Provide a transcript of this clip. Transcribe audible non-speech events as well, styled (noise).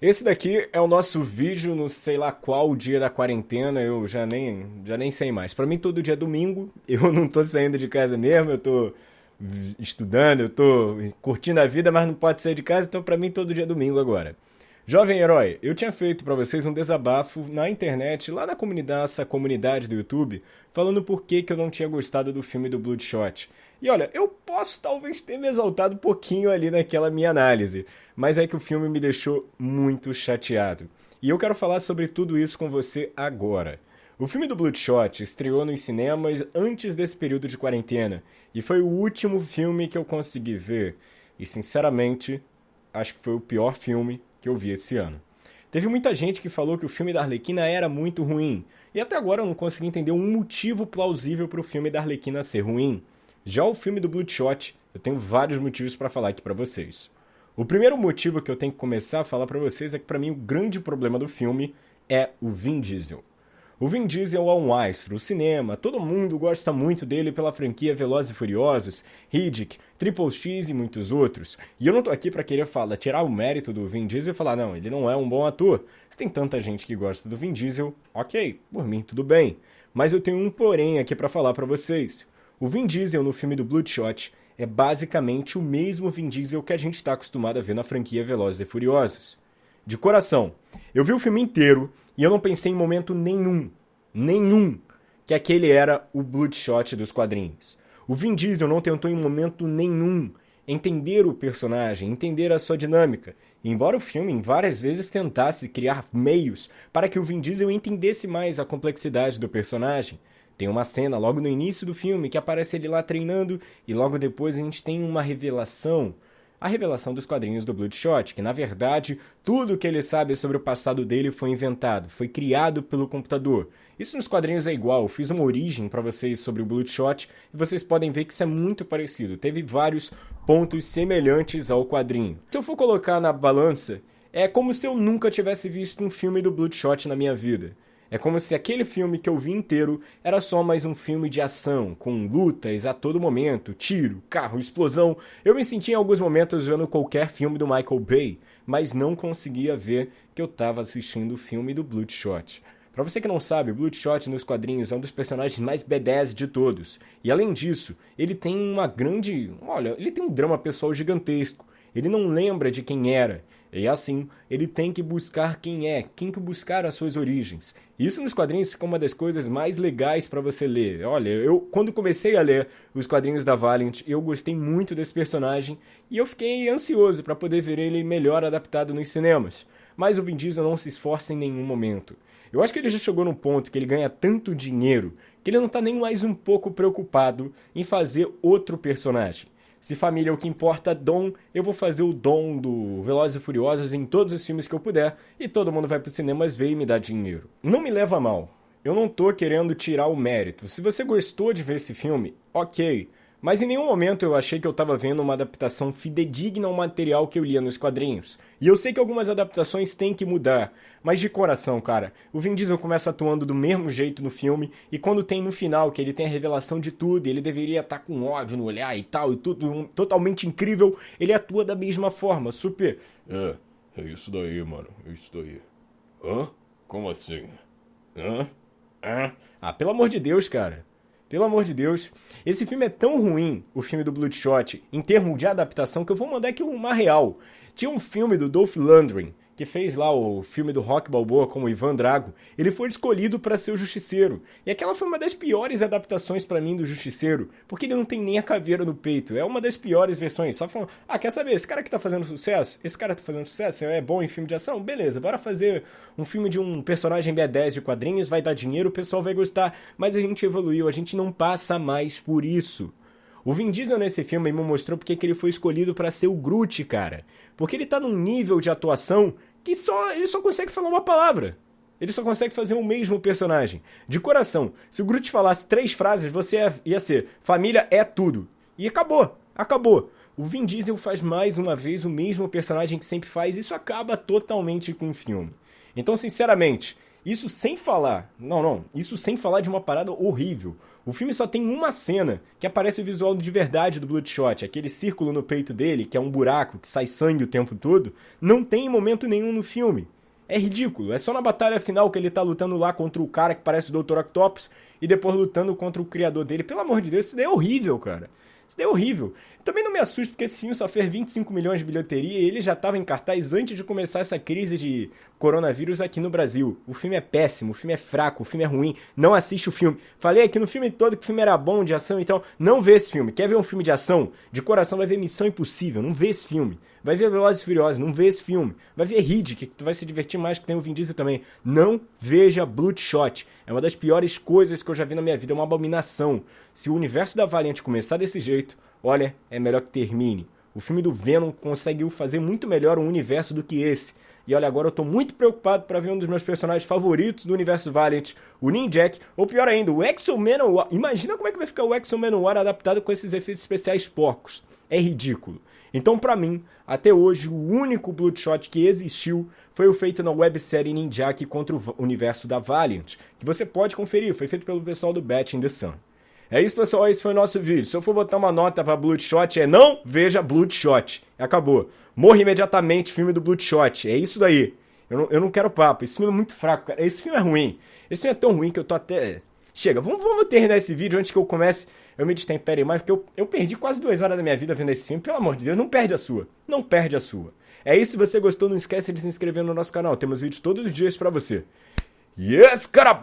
Esse daqui é o nosso vídeo no sei lá qual dia da quarentena, eu já nem, já nem sei mais. Para mim todo dia é domingo, (laughs) eu não tô saindo de casa mesmo, eu tô estudando, eu tô curtindo a vida, mas não pode sair de casa, então para mim todo dia é domingo agora. Jovem Herói, eu tinha feito para vocês um desabafo na internet, lá na comunidade, essa comunidade do YouTube, falando por que, que eu não tinha gostado do filme do Bloodshot. E olha, eu posso talvez ter me exaltado um pouquinho ali naquela minha análise, mas é que o filme me deixou muito chateado. E eu quero falar sobre tudo isso com você agora. O filme do Bloodshot estreou nos cinemas antes desse período de quarentena e foi o último filme que eu consegui ver. E sinceramente, acho que foi o pior filme que eu vi esse ano. Teve muita gente que falou que o filme da Arlequina era muito ruim, e até agora eu não consegui entender um motivo plausível para o filme da Arlequina ser ruim. Já o filme do Bloodshot, eu tenho vários motivos para falar aqui para vocês. O primeiro motivo que eu tenho que começar a falar para vocês é que para mim o grande problema do filme é o Vin Diesel. O Vin Diesel é um astro, o cinema, todo mundo gosta muito dele pela franquia Velozes e Furiosos, Riddick, Triple X e muitos outros. E eu não tô aqui para querer falar, tirar o mérito do Vin Diesel e falar, não, ele não é um bom ator. Se tem tanta gente que gosta do Vin Diesel, ok, por mim tudo bem. Mas eu tenho um porém aqui para falar para vocês. O Vin Diesel no filme do Bloodshot é basicamente o mesmo Vin Diesel que a gente está acostumado a ver na franquia Velozes e Furiosos. De coração, eu vi o filme inteiro e eu não pensei em momento nenhum, nenhum, que aquele era o Bloodshot dos quadrinhos. O Vin Diesel não tentou em momento nenhum entender o personagem, entender a sua dinâmica. embora o filme várias vezes tentasse criar meios para que o Vin Diesel entendesse mais a complexidade do personagem, tem uma cena logo no início do filme que aparece ele lá treinando e logo depois a gente tem uma revelação. A revelação dos quadrinhos do Bloodshot, que na verdade tudo que ele sabe sobre o passado dele foi inventado, foi criado pelo computador. Isso nos quadrinhos é igual, eu fiz uma origem para vocês sobre o Bloodshot e vocês podem ver que isso é muito parecido. Teve vários pontos semelhantes ao quadrinho. Se eu for colocar na balança, é como se eu nunca tivesse visto um filme do Bloodshot na minha vida. É como se aquele filme que eu vi inteiro era só mais um filme de ação, com lutas a todo momento, tiro, carro, explosão. Eu me senti em alguns momentos vendo qualquer filme do Michael Bay, mas não conseguia ver que eu estava assistindo o filme do Bloodshot. Para você que não sabe, Bloodshot nos quadrinhos é um dos personagens mais B10 de todos. E além disso, ele tem uma grande. Olha, ele tem um drama pessoal gigantesco. Ele não lembra de quem era. E assim, ele tem que buscar quem é, tem que buscar as suas origens. Isso nos quadrinhos fica uma das coisas mais legais para você ler. Olha, eu quando comecei a ler os quadrinhos da Valiant, eu gostei muito desse personagem e eu fiquei ansioso para poder ver ele melhor adaptado nos cinemas. Mas o Vin Diesel não se esforça em nenhum momento. Eu acho que ele já chegou num ponto que ele ganha tanto dinheiro que ele não está nem mais um pouco preocupado em fazer outro personagem. Se família é o que importa, Dom, eu vou fazer o Dom do Velozes e Furiosos em todos os filmes que eu puder e todo mundo vai pro cinemas ver e me dar dinheiro. Não me leva a mal. Eu não tô querendo tirar o mérito. Se você gostou de ver esse filme, ok. Mas em nenhum momento eu achei que eu estava vendo uma adaptação fidedigna ao material que eu lia nos quadrinhos. E eu sei que algumas adaptações têm que mudar, mas de coração, cara, o Vin Diesel começa atuando do mesmo jeito no filme, e quando tem no final que ele tem a revelação de tudo, ele deveria estar tá com ódio no olhar e tal, e tudo um, totalmente incrível, ele atua da mesma forma, super. É, é isso daí, mano, é isso daí. Hã? Como assim? Hã? Hã? Ah, pelo amor de Deus, cara. Pelo amor de Deus. Esse filme é tão ruim, o filme do Bloodshot, em termos de adaptação, que eu vou mandar aqui uma real. Tinha um filme do Dolph Lundgren, que fez lá o filme do Rock Balboa como Ivan Drago, ele foi escolhido para ser o Justiceiro. E aquela foi uma das piores adaptações para mim do Justiceiro, porque ele não tem nem a caveira no peito. É uma das piores versões. Só falando, ah, quer saber, esse cara que tá fazendo sucesso, esse cara tá fazendo sucesso, é bom em filme de ação? Beleza, bora fazer um filme de um personagem B10 de quadrinhos, vai dar dinheiro, o pessoal vai gostar. Mas a gente evoluiu, a gente não passa mais por isso. O Vin Diesel nesse filme me mostrou porque que ele foi escolhido para ser o Groot, cara. Porque ele tá num nível de atuação que só ele só consegue falar uma palavra. Ele só consegue fazer o mesmo personagem. De coração, se o Groot falasse três frases, você ia, ia ser família é tudo. E acabou, acabou. O Vin Diesel faz mais uma vez o mesmo personagem que sempre faz, isso acaba totalmente com o filme. Então, sinceramente, Isso sem falar, não, não, isso sem falar de uma parada horrível. O filme só tem uma cena que aparece o visual de verdade do Bloodshot, aquele círculo no peito dele, que é um buraco, que sai sangue o tempo todo, não tem momento nenhum no filme. É ridículo, é só na batalha final que ele tá lutando lá contra o cara que parece o Dr. Octopus e depois lutando contra o criador dele. Pelo amor de Deus, isso daí é horrível, cara. Isso daí é horrível. Também não me assusta porque esse filme só fez 25 milhões de bilheteria e ele já estava em cartaz antes de começar essa crise de coronavírus aqui no Brasil. O filme é péssimo, o filme é fraco, o filme é ruim. Não assiste o filme. Falei aqui no filme todo que o filme era bom de ação, então não vê esse filme. Quer ver um filme de ação? De coração vai ver Missão Impossível, não vê esse filme. Vai ver Velozes e Furiosos, não vê esse filme. Vai ver Riddick, que tu vai se divertir mais, que tem o Vin Diesel também. Não veja Bloodshot. É uma das piores coisas que eu já vi na minha vida, é uma abominação. Se o universo da Valiant começar desse jeito, olha, é melhor que termine. O filme do Venom conseguiu fazer muito melhor um universo do que esse. E olha, agora eu tô muito preocupado para ver um dos meus personagens favoritos do universo Valiant, o Ninjak, ou pior ainda, o Exo Manowar. Imagina como é que vai ficar o Exo Manowar adaptado com esses efeitos especiais porcos. É ridículo. Então, para mim, até hoje, o único Bloodshot que existiu foi o feito na websérie Ninjak contra o universo da Valiant, que você pode conferir, foi feito pelo pessoal do Bat in the Sun. É isso, pessoal, esse foi o nosso vídeo. Se eu for botar uma nota pra Bloodshot, é não veja Bloodshot. Acabou. Morre imediatamente, filme do Bloodshot. É isso daí. Eu não, eu não quero papo. Esse filme é muito fraco, cara. Esse filme é ruim. Esse filme é tão ruim que eu tô até... Chega, vamos, vamos terminar esse vídeo antes que eu comece eu me destempere mais, porque eu, eu perdi quase duas horas da minha vida vendo esse filme. Pelo amor de Deus, não perde a sua. Não perde a sua. É isso, se você gostou, não esquece de se inscrever no nosso canal. Temos vídeos todos os dias para você. Yes, cara!